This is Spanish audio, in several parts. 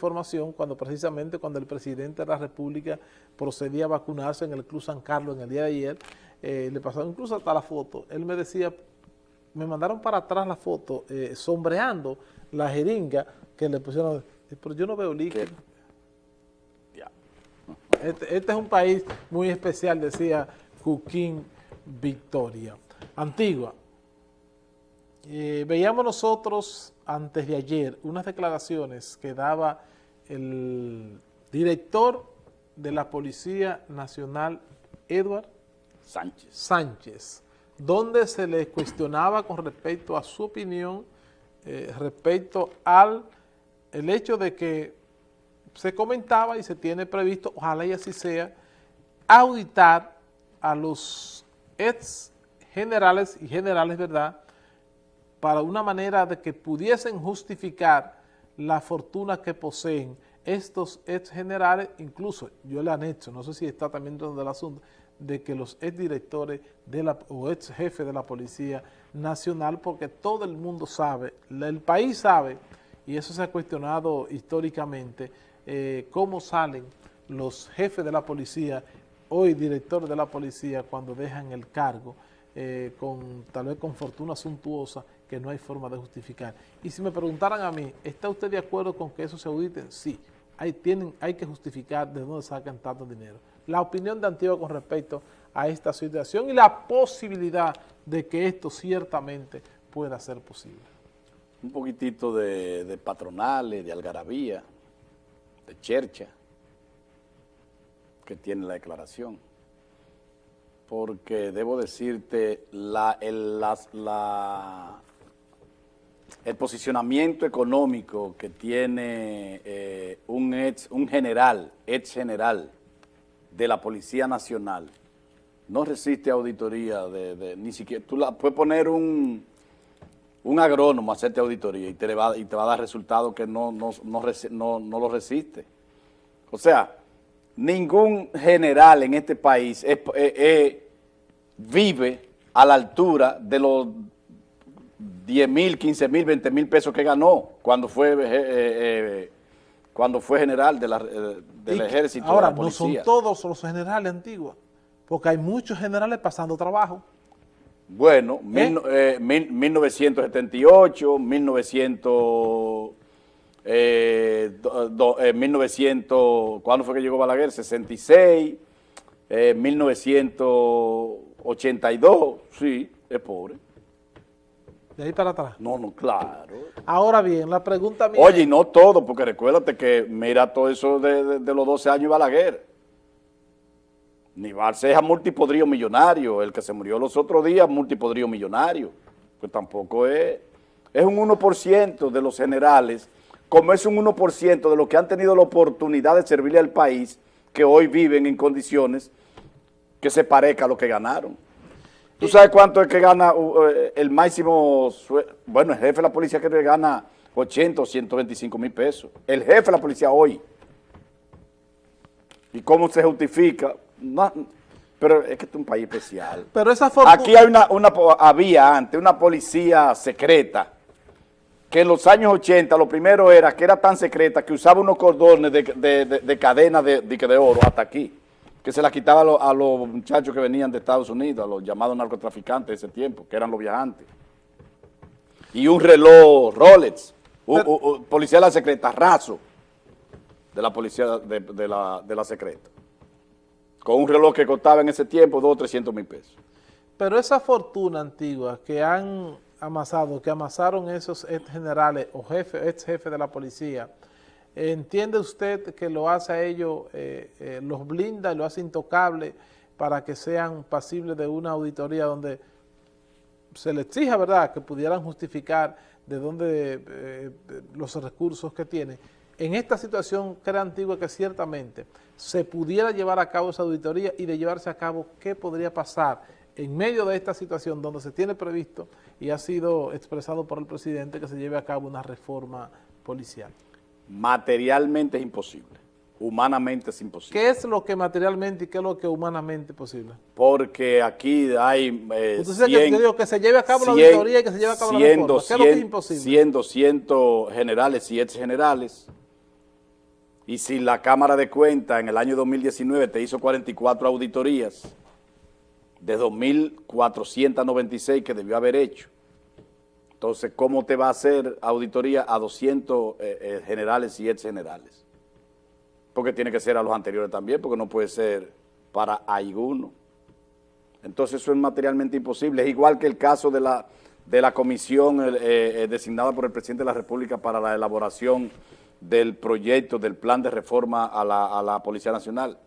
información cuando precisamente cuando el presidente de la República procedía a vacunarse en el Club San Carlos en el día de ayer, eh, le pasaron incluso hasta la foto, él me decía, me mandaron para atrás la foto, eh, sombreando la jeringa que le pusieron, pero yo no veo líquido. Este, este, es un país muy especial, decía Cuquín Victoria. Antigua, eh, veíamos nosotros antes de ayer unas declaraciones que daba el director de la Policía Nacional, Edward Sánchez, Sánchez donde se le cuestionaba con respecto a su opinión, eh, respecto al el hecho de que se comentaba y se tiene previsto, ojalá y así sea, auditar a los ex generales y generales, ¿verdad?, para una manera de que pudiesen justificar la fortuna que poseen estos ex generales, incluso yo le han hecho, no sé si está también dentro del asunto, de que los ex directores de la, o ex jefes de la Policía Nacional, porque todo el mundo sabe, el país sabe, y eso se ha cuestionado históricamente, eh, cómo salen los jefes de la policía, hoy directores de la policía, cuando dejan el cargo, eh, con tal vez con fortuna suntuosa que no hay forma de justificar. Y si me preguntaran a mí, ¿está usted de acuerdo con que eso se audite? Sí, hay, tienen, hay que justificar de dónde sacan tanto dinero. La opinión de Antigua con respecto a esta situación y la posibilidad de que esto ciertamente pueda ser posible. Un poquitito de, de patronales, de algarabía, de chercha que tiene la declaración. Porque debo decirte, la, el, la, el posicionamiento económico que tiene eh, un, ex, un general, ex general de la Policía Nacional, no resiste auditoría de, ni siquiera, tú la, puedes poner un, un agrónomo a hacerte auditoría y te, va, y te va a dar resultados que no, no, no, no, lo resiste. O sea, ningún general en este país vive a la altura de los 10 mil, 15 mil, 20 mil pesos que ganó cuando fue, eh, eh, cuando fue general de la, eh, del ejército. Ahora, no son todos los generales antiguos, porque hay muchos generales pasando trabajo. Bueno, 1978, 1900, eh, 1900, eh, ¿cuándo fue que llegó Balaguer? 66, 1982, sí, es pobre. De ahí para atrás. No, no, claro. Ahora bien, la pregunta mía... Oye, no todo, porque recuérdate que mira todo eso de, de los 12 años y Balaguer. Nival Ceja multipodrío millonario, el que se murió los otros días multipodrío millonario, pues tampoco es, es un 1% de los generales, como es un 1% de los que han tenido la oportunidad de servirle al país, que hoy viven en condiciones que se parezca a lo que ganaron. ¿Tú sabes cuánto es que gana eh, el máximo, bueno, el jefe de la policía que gana 80 o 125 mil pesos, el jefe de la policía hoy. ¿Y cómo se justifica? No, pero es que es un país especial. Pero esa Aquí hay una, una, había antes una policía secreta que en los años 80 lo primero era que era tan secreta que usaba unos cordones de, de, de, cadena de, de, oro hasta aquí, que se la quitaba a, los muchachos que venían de Estados Unidos, a los llamados narcotraficantes de ese tiempo, que eran los viajantes. Y un reloj Rolex, un, policía de la secreta, raso, de la policía de, la, de la secreta con un reloj que costaba en ese tiempo 2 o 300 mil pesos. Pero esa fortuna antigua que han amasado, que amasaron esos ex generales o jefe, ex jefes de la policía, ¿entiende usted que lo hace a ellos, eh, eh, los blinda lo hace intocable para que sean pasibles de una auditoría donde se les exija, ¿verdad?, que pudieran justificar de dónde eh, los recursos que tienen en esta situación crea antigua que ciertamente se pudiera llevar a cabo esa auditoría y de llevarse a cabo, ¿qué podría pasar en medio de esta situación donde se tiene previsto y ha sido expresado por el presidente que se lleve a cabo una reforma policial? Materialmente es imposible, humanamente es imposible. ¿Qué es lo que materialmente y qué es lo que humanamente es posible? Porque aquí hay... Eh, Usted que, digo, que se lleve a cabo la auditoría y que se lleve a cabo la reforma. ¿Qué es lo que es imposible? Siendo cientos generales y ex generales, Y si la Cámara de Cuentas en el año 2019 te hizo 44 auditorías, de 2.496 que debió haber hecho, entonces, ¿cómo te va a hacer auditoría a 200 eh, eh, generales y ex generales? Porque tiene que ser a los anteriores también, porque no puede ser para alguno. Entonces, eso es materialmente imposible. Es igual que el caso de la, de la comisión eh, designada por el presidente de la República para la elaboración del proyecto, del plan de reforma a la, Policía Nacional.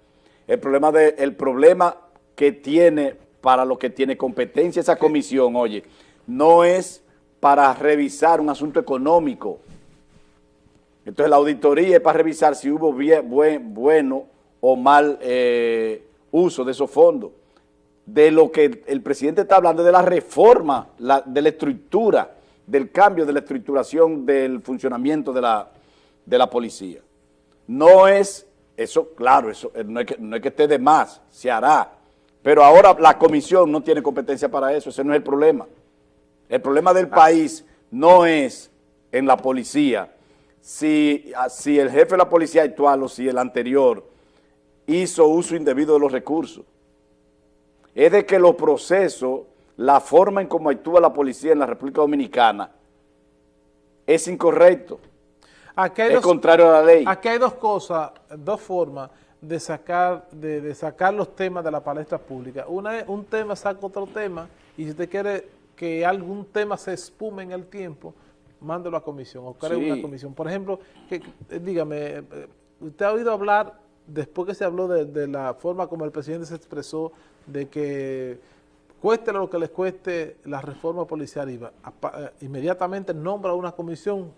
El problema, de, el problema que tiene, para lo que tiene competencia esa comisión, oye, no es para revisar un asunto económico. Entonces la auditoría es para revisar si hubo bien, buen, bueno o mal eh, uso de esos fondos. De lo que el presidente está hablando, de la reforma, de la estructura, del cambio de la estructuración del funcionamiento de la, de la policía. No es, eso claro, eso eh, no es, que, no es que esté de más, se hará, pero ahora la comisión no tiene competencia para eso, ese no es el problema. El problema del país no es en la policía, si, ah, si el jefe de la policía actual o si el anterior hizo uso indebido de los recursos. Es de que los procesos, la forma en cómo actúa la policía en la República Dominicana es incorrecto. es contrario a la ley. Aquí hay dos cosas, dos formas de sacar, de, de sacar los temas de la palestra pública. Una es un tema saca otro tema y si usted quiere que algún tema se espume en el tiempo, mándelo a comisión o cree una comisión. Por ejemplo, que, eh, dígame, eh, usted ha oído hablar, después que se habló de, la forma como el presidente se expresó, de que cueste lo que les cueste la reforma policial, iba, eh, inmediatamente nombra una comisión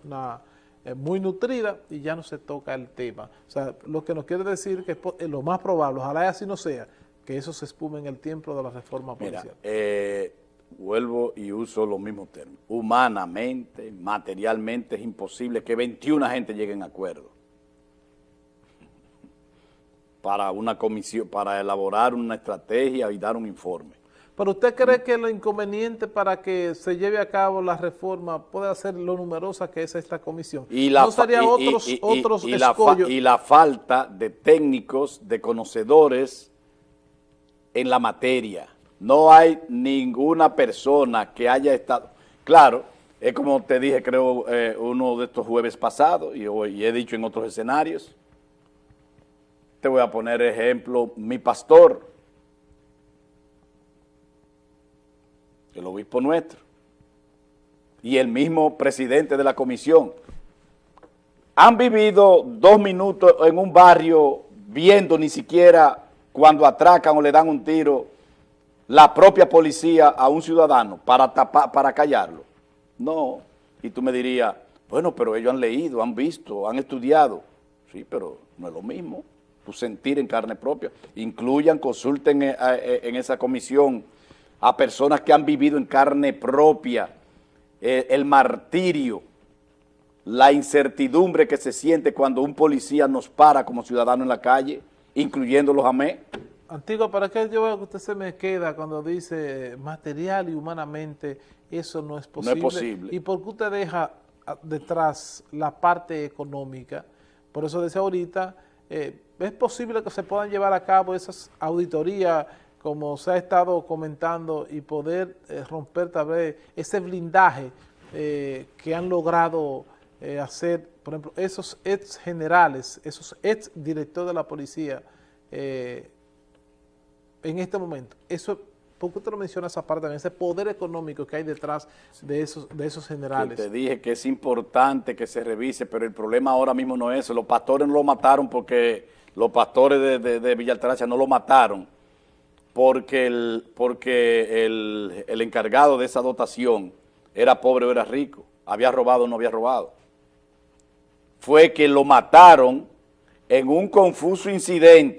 muy nutrida y ya no se toca el tema. O sea, lo que nos quiere decir que es lo más probable, ojalá así no sea, que eso se espume en el tiempo de la reforma policial vuelvo y uso los mismos términos, humanamente, materialmente es imposible que 21 gente lleguen a acuerdo. Para una comisión, para elaborar una estrategia y dar un informe. ¿Pero usted cree que lo inconveniente para que se lleve a cabo la reforma puede ser lo numerosa que es esta comisión? Y la, ¿No sería otros, otros y la falta de técnicos, de conocedores en la materia no hay ninguna persona que haya estado... Claro, es como te dije, creo, eh, uno de estos jueves pasados, y, he dicho en otros escenarios. Te voy a poner ejemplo, mi pastor, el obispo nuestro, y el mismo presidente de la comisión, han vivido dos minutos en un barrio viendo ni siquiera cuando atracan o le dan un tiro la propia policía a un ciudadano para, tapar, para callarlo. No, y tú me dirías, bueno, pero ellos han leído, han visto, han estudiado. Sí, pero no es lo mismo, tu sentir en carne propia. Incluyan, consulten eh, eh, en esa comisión a personas que han vivido en carne propia eh, el martirio, la incertidumbre que se siente cuando un policía nos para como ciudadano en la calle, incluyendo los AME. Antigua, ¿para qué yo veo que usted se me queda cuando dice material y humanamente eso no es posible? No es posible. ¿Y por qué usted deja ah, detrás la parte económica? Por eso decía ahorita, eh, ¿es posible que se puedan llevar a cabo esas auditorías como se ha estado comentando y poder eh, romper tal vez ese blindaje eh, que han logrado hacer, por ejemplo, esos ex generales, esos ex directores de la policía, en este momento, eso, ¿por qué usted lo menciona esa parte también? Ese poder económico que hay detrás de esos, de esos generales. te dije que es importante que se revise, pero el problema ahora mismo no es eso. Los pastores no lo mataron porque los pastores de, de, Altagracia no lo mataron porque, el, porque el, el encargado de esa dotación era pobre o era rico, había robado o no había robado. Fue que lo mataron en un confuso incidente